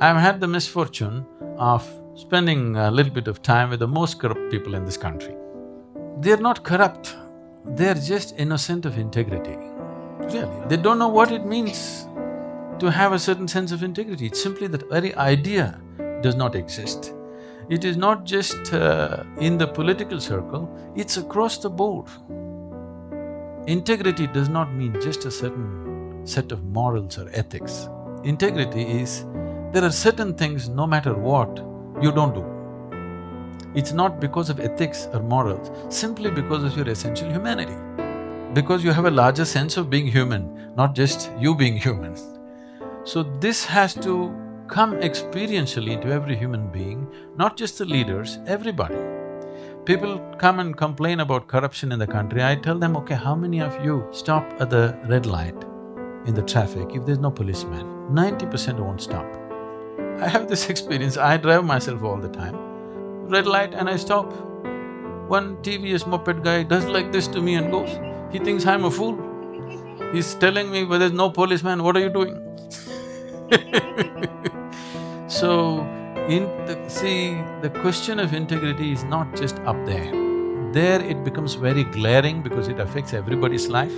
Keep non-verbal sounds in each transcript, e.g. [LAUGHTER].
I've had the misfortune of spending a little bit of time with the most corrupt people in this country. They're not corrupt, they're just innocent of integrity. Really, they don't know what it means to have a certain sense of integrity. It's simply that very idea does not exist. It is not just uh, in the political circle, it's across the board. Integrity does not mean just a certain set of morals or ethics. Integrity is, there are certain things, no matter what, you don't do. It's not because of ethics or morals, simply because of your essential humanity. Because you have a larger sense of being human, not just you being human. So this has to come experientially into every human being, not just the leaders, everybody. People come and complain about corruption in the country, I tell them, okay, how many of you stop at the red light in the traffic if there's no policeman? Ninety percent won't stop. I have this [LAUGHS] experience, I drive myself all the time. Red light and I stop. One TVS moped guy does like this to me and goes, he thinks I'm a fool. He's telling me, well, there's no policeman, what are you doing? [LAUGHS] so, in the, see, the question of integrity is not just up there. There it becomes very glaring because it affects everybody's life,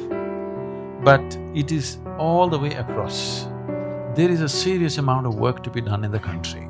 but it is all the way across. There is a serious amount of work to be done in the country.